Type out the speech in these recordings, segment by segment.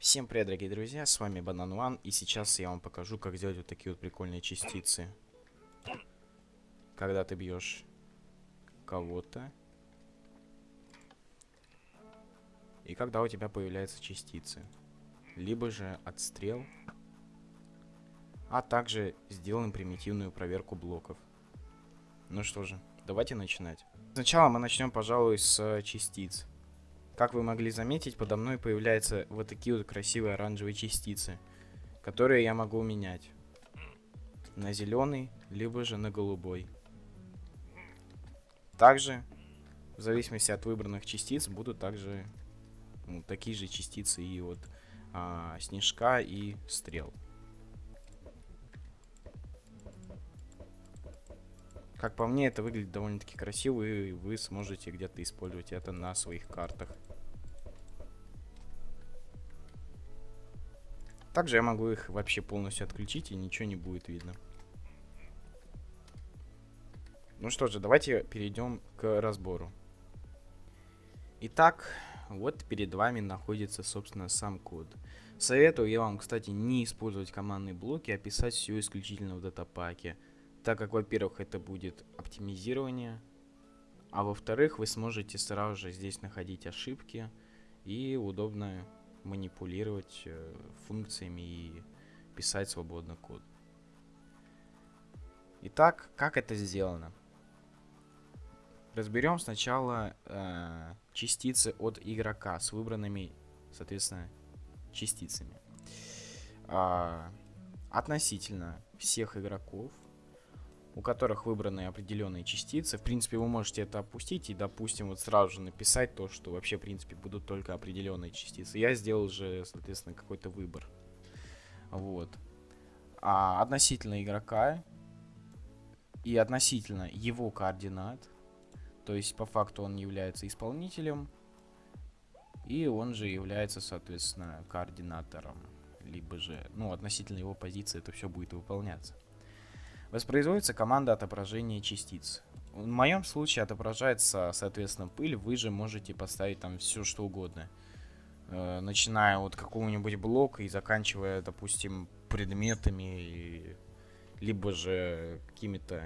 Всем привет, дорогие друзья, с вами Банан One, и сейчас я вам покажу, как сделать вот такие вот прикольные частицы. Когда ты бьешь кого-то, и когда у тебя появляются частицы. Либо же отстрел, а также сделаем примитивную проверку блоков. Ну что же, давайте начинать. Сначала мы начнем, пожалуй, с частиц. Как вы могли заметить, подо мной появляются вот такие вот красивые оранжевые частицы, которые я могу менять на зеленый, либо же на голубой. Также, в зависимости от выбранных частиц, будут также ну, такие же частицы и от а, снежка и стрел. Как по мне, это выглядит довольно-таки красиво, и вы сможете где-то использовать это на своих картах. Также я могу их вообще полностью отключить, и ничего не будет видно. Ну что же, давайте перейдем к разбору. Итак, вот перед вами находится, собственно, сам код. Советую я вам, кстати, не использовать командные блоки, а писать все исключительно в датапаке. Так как, во-первых, это будет оптимизирование, а во-вторых, вы сможете сразу же здесь находить ошибки и удобно манипулировать э, функциями и писать свободно код. Итак, как это сделано? Разберем сначала э, частицы от игрока с выбранными, соответственно, частицами. Э, относительно всех игроков у которых выбраны определенные частицы. В принципе, вы можете это опустить и, допустим, вот сразу же написать то, что вообще, в принципе, будут только определенные частицы. Я сделал же, соответственно, какой-то выбор. Вот. А относительно игрока и относительно его координат, то есть по факту он является исполнителем, и он же является, соответственно, координатором, либо же, ну, относительно его позиции это все будет выполняться. Воспроизводится команда отображения частиц. В моем случае отображается, соответственно, пыль. Вы же можете поставить там все, что угодно. Э, начиная от какого-нибудь блока и заканчивая, допустим, предметами, либо же какими-то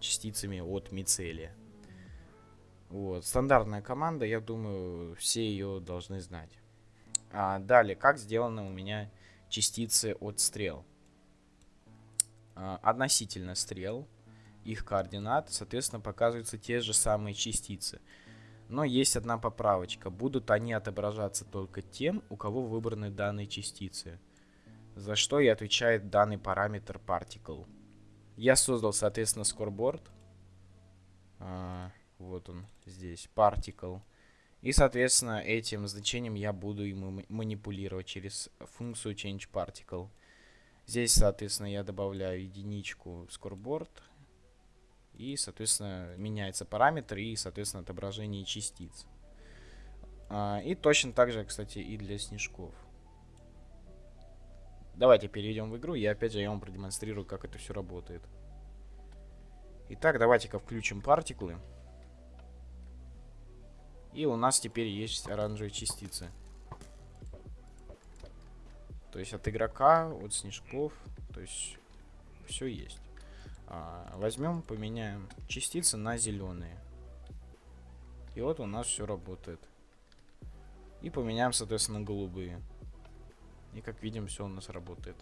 частицами от мицелия. Вот. Стандартная команда, я думаю, все ее должны знать. А далее, как сделаны у меня частицы от стрел. А, относительно стрел, их координат, соответственно, показываются те же самые частицы. Но есть одна поправочка. Будут они отображаться только тем, у кого выбраны данные частицы. За что и отвечает данный параметр particle. Я создал, соответственно, scoreboard. А, вот он здесь, particle. И, соответственно, этим значением я буду им манипулировать через функцию change particle. Здесь, соответственно, я добавляю единичку scoreboard. И, соответственно, меняется параметр и, соответственно, отображение частиц. А, и точно так же, кстати, и для снежков. Давайте перейдем в игру. И опять же я вам продемонстрирую, как это все работает. Итак, давайте-ка включим партиклы. И у нас теперь есть оранжевые частицы. То есть от игрока, от снежков, то есть все есть. А, возьмем, поменяем частицы на зеленые. И вот у нас все работает. И поменяем, соответственно, голубые. И как видим, все у нас работает.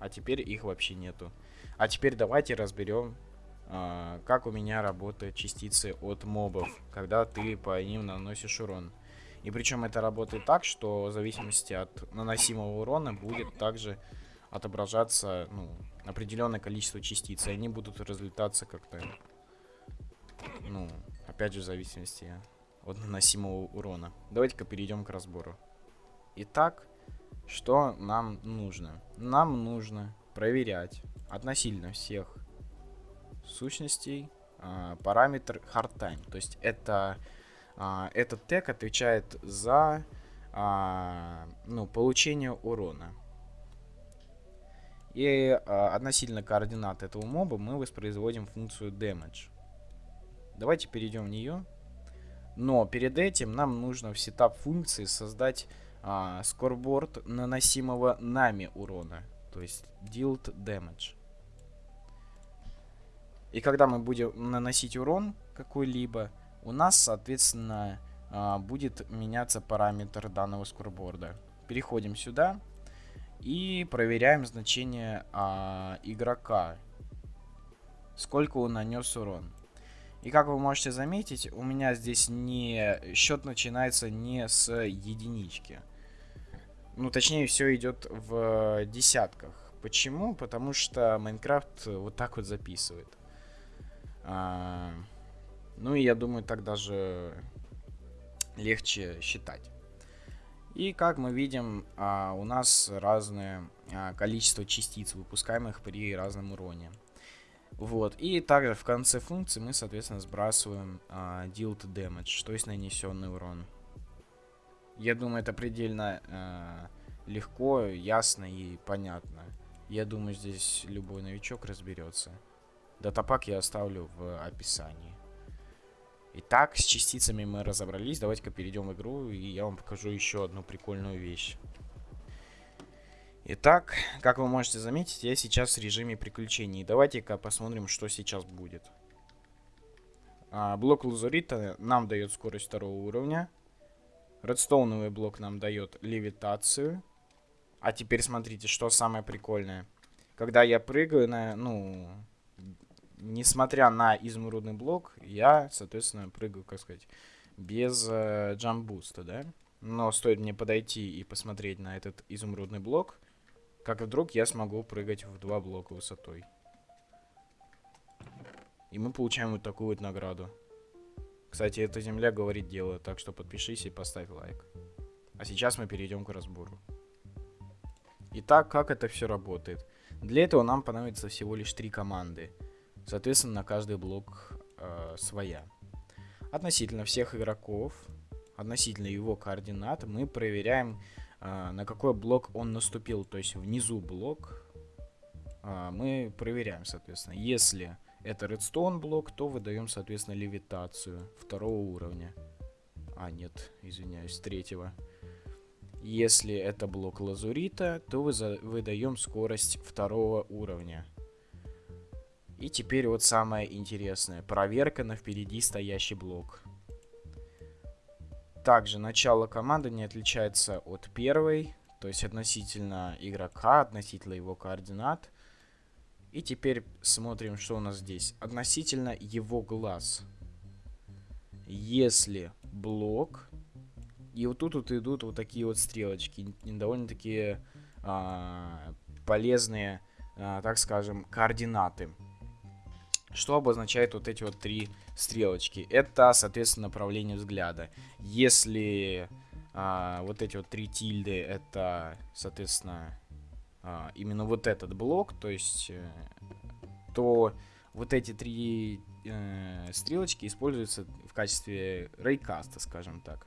А теперь их вообще нету. А теперь давайте разберем, а, как у меня работают частицы от мобов, когда ты по ним наносишь урон. И причем это работает так, что в зависимости от наносимого урона будет также отображаться ну, определенное количество частиц. И они будут разлетаться как-то, ну, опять же, в зависимости от наносимого урона. Давайте-ка перейдем к разбору. Итак, что нам нужно? Нам нужно проверять относительно всех сущностей э, параметр hard time. То есть это а, этот тег отвечает за а, ну, получение урона. И а, относительно координат этого моба мы воспроизводим функцию damage. Давайте перейдем в нее. Но перед этим нам нужно в сетап функции создать а, наносимого нами урона. То есть dealt damage. И когда мы будем наносить урон какой-либо, у нас, соответственно, а, будет меняться параметр данного скорборда. Переходим сюда и проверяем значение а, игрока. Сколько он нанес урон. И как вы можете заметить, у меня здесь не счет начинается не с единички. Ну, точнее, все идет в десятках. Почему? Потому что Майнкрафт вот так вот записывает. А, ну и я думаю, так даже легче считать. И как мы видим, а, у нас разное а, количество частиц, выпускаемых при разном уроне. Вот. И также в конце функции мы, соответственно, сбрасываем а, dealt damage, то есть нанесенный урон. Я думаю, это предельно а, легко, ясно и понятно. Я думаю, здесь любой новичок разберется. Датапак я оставлю в описании. Итак, с частицами мы разобрались. Давайте-ка перейдем в игру, и я вам покажу еще одну прикольную вещь. Итак, как вы можете заметить, я сейчас в режиме приключений. Давайте-ка посмотрим, что сейчас будет. А, блок лазурита нам дает скорость второго уровня. Редстоуновый блок нам дает левитацию. А теперь смотрите, что самое прикольное. Когда я прыгаю на, ну, несмотря на изумрудный блок, я, соответственно, прыгаю, как сказать, без э, джамбуста, да? Но стоит мне подойти и посмотреть на этот изумрудный блок, как вдруг я смогу прыгать в два блока высотой. И мы получаем вот такую вот награду. Кстати, эта земля говорит дело, так что подпишись и поставь лайк. А сейчас мы перейдем к разбору. Итак, как это все работает? Для этого нам понадобится всего лишь три команды. Соответственно, на каждый блок э, своя. Относительно всех игроков, относительно его координат, мы проверяем а, на какой блок он наступил, то есть внизу блок, а, мы проверяем, соответственно. Если это редстоун блок, то выдаем, соответственно, левитацию второго уровня. А, нет, извиняюсь, третьего. Если это блок лазурита, то выдаем скорость второго уровня. И теперь вот самое интересное. Проверка на впереди стоящий блок. Также начало команды не отличается от первой, то есть относительно игрока, относительно его координат. И теперь смотрим, что у нас здесь. Относительно его глаз. Если блок... И вот тут вот идут вот такие вот стрелочки. Довольно-таки а, полезные, а, так скажем, координаты. Что обозначает вот эти вот три стрелочки? Это, соответственно, направление взгляда. Если а, вот эти вот три тильды, это, соответственно, а, именно вот этот блок, то есть, э, то вот эти три э, стрелочки используются в качестве рейкаста, скажем так.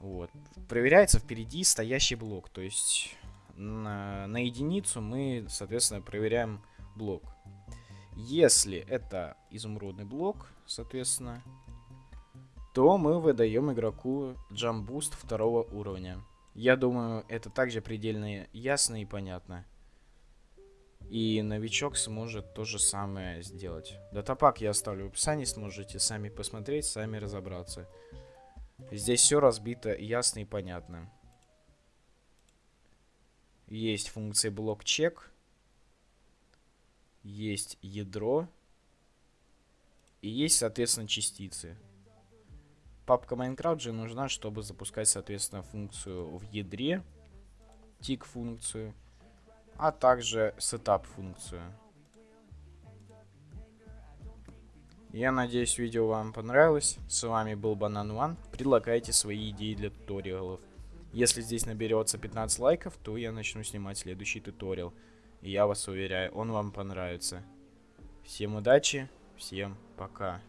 Вот. Проверяется впереди стоящий блок, то есть на, на единицу мы, соответственно, проверяем блок. Если это изумрудный блок, соответственно, то мы выдаем игроку джамбуст второго уровня. Я думаю, это также предельно ясно и понятно. И новичок сможет то же самое сделать. Датапак я оставлю в описании, сможете сами посмотреть, сами разобраться. Здесь все разбито ясно и понятно. Есть функция блок чек есть ядро и есть, соответственно, частицы. Папка Minecraft же нужна, чтобы запускать, соответственно, функцию в ядре, тик функцию, а также setup функцию. Я надеюсь, видео вам понравилось. С вами был Банан One. Предлагайте свои идеи для туториалов. Если здесь наберется 15 лайков, то я начну снимать следующий туториал. Я вас уверяю, он вам понравится. Всем удачи, всем пока.